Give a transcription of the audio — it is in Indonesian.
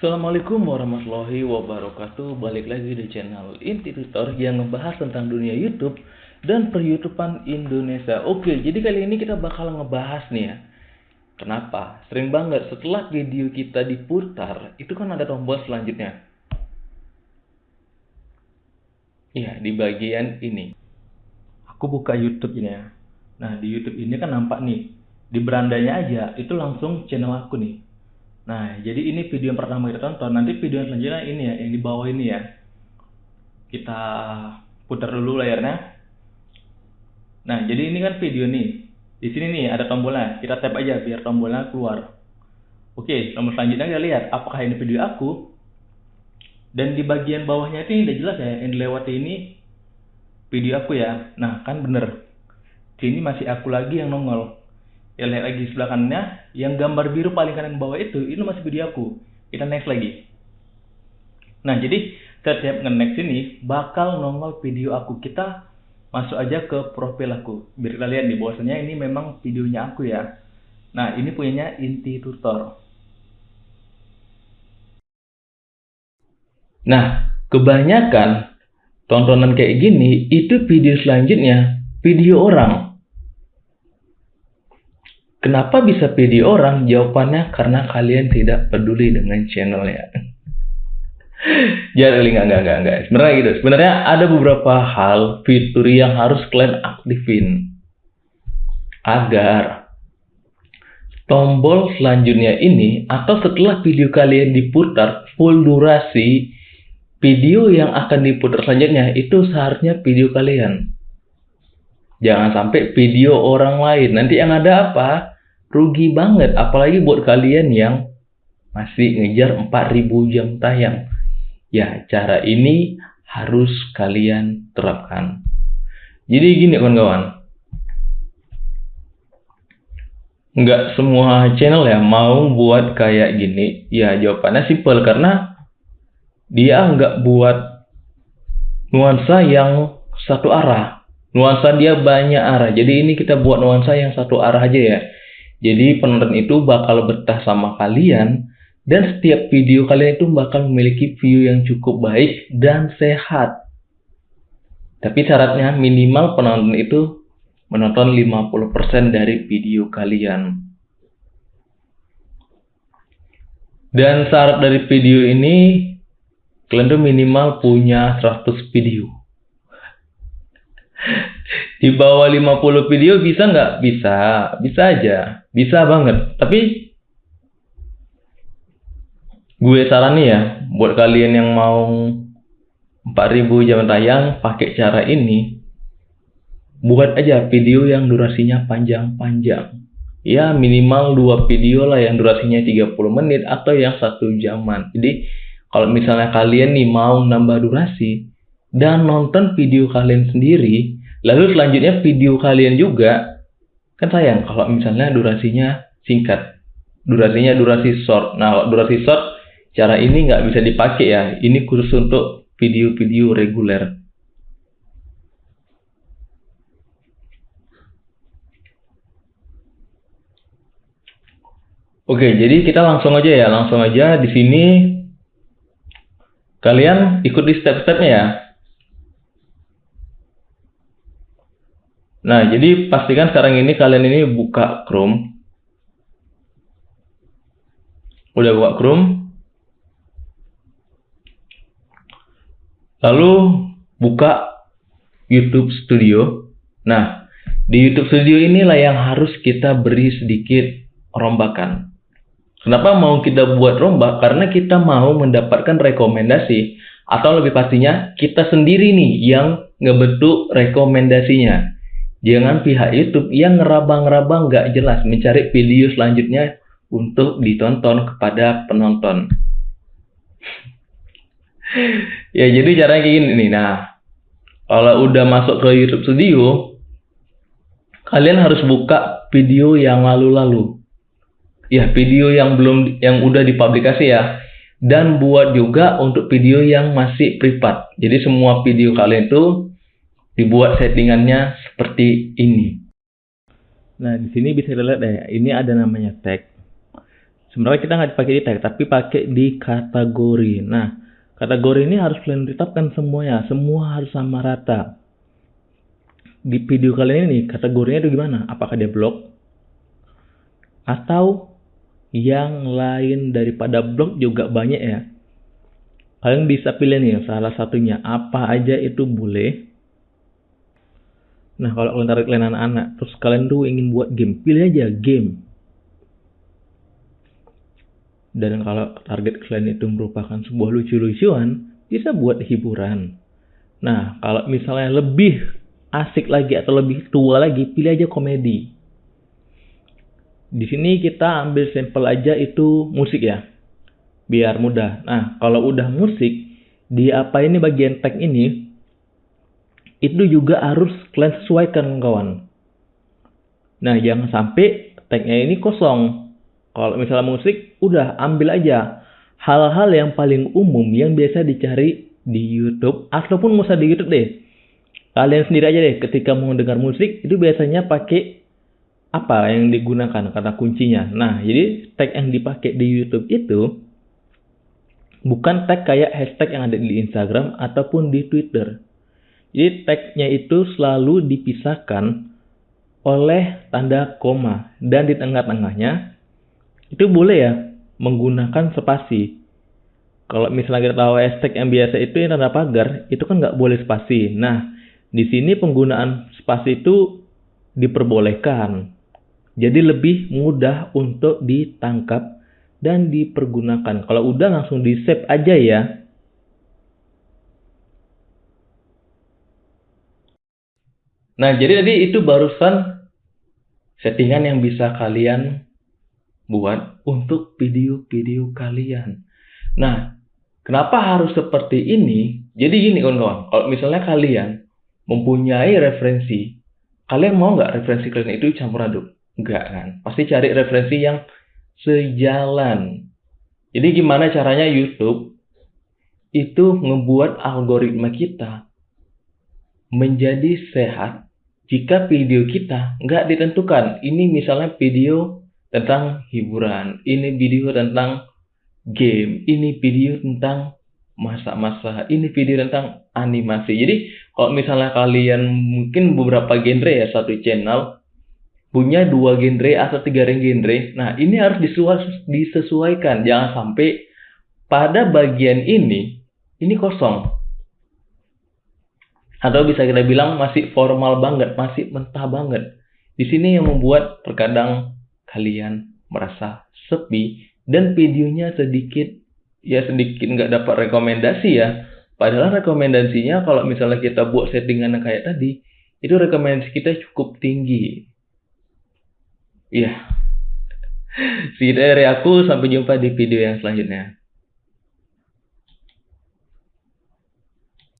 Assalamualaikum warahmatullahi wabarakatuh. Balik lagi di channel Inti Tutor yang ngebahas tentang dunia YouTube dan per-YouTubean Indonesia. Oke, jadi kali ini kita bakal ngebahas nih ya. Kenapa? Sering banget setelah video kita diputar Itu kan ada tombol selanjutnya. Iya, di bagian ini. Aku buka YouTube ini ya Nah, di YouTube ini kan nampak nih Di berandanya aja, itu langsung channel aku nih Nah, jadi ini video yang pertama kita tonton. Nanti video selanjutnya ini ya, yang di bawah ini ya. Kita putar dulu layarnya. Nah, jadi ini kan video nih. Di sini nih ada tombolnya. Kita tap aja biar tombolnya keluar. Oke, nomor selanjutnya kita lihat apakah ini video aku. Dan di bagian bawahnya itu udah jelas ya, yang dilewati ini video aku ya. Nah, kan bener. Sini masih aku lagi yang nongol lihat lagi sebelah kanannya yang gambar biru paling kanan bawah itu itu masih video aku. Kita next lagi. Nah jadi setiap nge-next ini bakal nongol video aku. Kita masuk aja ke profil aku. Biar kita lihat di bawahnya ini memang videonya aku ya. Nah ini punyanya inti tutor. Nah kebanyakan tontonan kayak gini itu video selanjutnya video orang Kenapa bisa video orang? Jawabannya karena kalian tidak peduli dengan channelnya. Jadi enggak, enggak, enggak, enggak. Sebenarnya gitu. Sebenarnya ada beberapa hal fitur yang harus kalian aktifin agar tombol selanjutnya ini atau setelah video kalian diputar full durasi video yang akan diputar selanjutnya itu seharusnya video kalian. Jangan sampai video orang lain. Nanti yang ada apa? rugi banget. Apalagi buat kalian yang masih ngejar 4000 jam tayang. Ya cara ini harus kalian terapkan. Jadi gini kawan-kawan. Nggak semua channel ya mau buat kayak gini. Ya jawabannya simple karena dia nggak buat nuansa yang satu arah nuansa dia banyak arah jadi ini kita buat nuansa yang satu arah aja ya jadi penonton itu bakal betah sama kalian dan setiap video kalian itu bakal memiliki view yang cukup baik dan sehat. Tapi syaratnya minimal penonton itu menonton 50% dari video kalian. Dan syarat dari video ini kalian tuh minimal punya 100 video di bawah 50 video bisa nggak? Bisa, bisa aja, bisa banget. Tapi gue saran nih ya, buat kalian yang mau 4000 jam tayang pakai cara ini, buat aja video yang durasinya panjang-panjang. Ya minimal dua video lah yang durasinya 30 menit atau yang satu jaman. Jadi kalau misalnya kalian nih mau nambah durasi dan nonton video kalian sendiri, Lalu selanjutnya video kalian juga kan sayang kalau misalnya durasinya singkat. Durasinya durasi short. Nah, durasi short cara ini nggak bisa dipakai ya. Ini khusus untuk video-video reguler. Oke, jadi kita langsung aja ya, langsung aja di sini kalian ikuti step-stepnya ya. Nah, jadi pastikan sekarang ini kalian ini buka Chrome. Udah buka Chrome. Lalu buka YouTube Studio. Nah, di YouTube Studio inilah yang harus kita beri sedikit rombakan. Kenapa mau kita buat rombak? Karena kita mau mendapatkan rekomendasi atau lebih pastinya kita sendiri nih yang ngebentuk rekomendasinya. Jangan pihak YouTube yang ngeraba-ngeraba nggak jelas mencari video selanjutnya untuk ditonton kepada penonton. ya jadi caranya kayak gini nih. Nah, kalau udah masuk ke YouTube Studio, kalian harus buka video yang lalu-lalu. Ya, video yang belum yang udah dipublikasi ya. Dan buat juga untuk video yang masih privat. Jadi semua video kalian itu dibuat settingannya seperti ini. Nah, di sini bisa dilihat ya, ini ada namanya tag. sebenarnya kita nggak pakai di tag tapi pakai di kategori. Nah kategori ini harus kalian tetapkan semuanya. Semua harus sama rata. Di video kalian ini kategorinya itu gimana? Apakah dia blog? Atau yang lain daripada blog juga banyak ya? Kalian bisa pilih nih salah satunya apa aja itu boleh nah kalau kalian tarik kalian anak-anak terus kalian tuh ingin buat game pilih aja game dan kalau target kalian itu merupakan sebuah lucu-lucuan, bisa buat hiburan. Nah, kalau misalnya lebih asik lagi atau lebih tua lagi, pilih aja komedi. Di sini kita ambil sampel aja itu musik ya. Biar mudah. Nah, kalau udah musik, di apa ini bagian tag ini, itu juga harus kalian sesuaikan kawan. Nah, jangan sampai tagnya ini kosong kalau misalnya musik, udah ambil aja hal-hal yang paling umum yang biasa dicari di YouTube ataupun nggak usah di YouTube deh. Kalian sendiri aja deh ketika mau dengar musik itu biasanya pakai apa yang digunakan kata kuncinya. Nah, jadi tag yang dipakai di YouTube itu bukan tag kayak hashtag yang ada di Instagram ataupun di Twitter. Jadi tagnya itu selalu dipisahkan oleh tanda koma dan di tengah-tengahnya itu boleh ya menggunakan spasi. Kalau misalnya kita tahu hashtag yang biasa itu yang tanda pagar, itu kan nggak boleh spasi. Nah, di sini penggunaan spasi itu diperbolehkan. Jadi lebih mudah untuk ditangkap dan dipergunakan. Kalau udah langsung di save aja ya. Nah, jadi tadi itu barusan settingan yang bisa kalian buat untuk video-video kalian. Nah, kenapa harus seperti ini? Jadi gini kawan-kawan, kalau misalnya kalian mempunyai referensi, kalian mau nggak referensi kalian itu campur aduk? Enggak kan? Pasti cari referensi yang sejalan. Jadi gimana caranya YouTube itu ngebuat algoritma kita menjadi sehat jika video kita nggak ditentukan. Ini misalnya video tentang hiburan, ini video tentang game, ini video tentang masa-masa, ini video tentang animasi. Jadi kalau misalnya kalian mungkin beberapa genre ya satu channel punya dua genre atau tiga genre, nah ini harus disesuaikan. Jangan sampai pada bagian ini ini kosong. Atau bisa kita bilang masih formal banget, masih mentah banget. Di sini yang membuat terkadang kalian merasa sepi dan videonya sedikit ya sedikit nggak dapat rekomendasi ya. Padahal rekomendasinya kalau misalnya kita buat settingan kayak tadi itu rekomendasi kita cukup tinggi. Ya segitu dari aku sampai jumpa di video yang selanjutnya